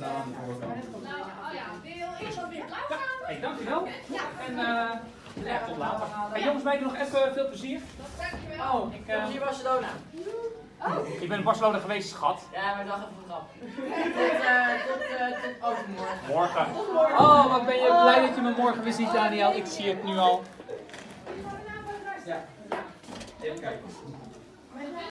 staan nou, oh ja, wil Ik eerst wat weer klaar gaan? Hey, dankjewel. En eh, tot later. Hey, jongens, mij nog even eh, veel plezier. Dankjewel. Oh, ik, eh, zie Barcelona. ik ben in Barcelona geweest, schat. Ja, maar dag even een grap. Tot, tot, tot overmorgen. Morgen. Oh, wat ben je oh. blij dat je me morgen weer ziet, Daniel. Ik zie het nu al. Ja. Even kijken.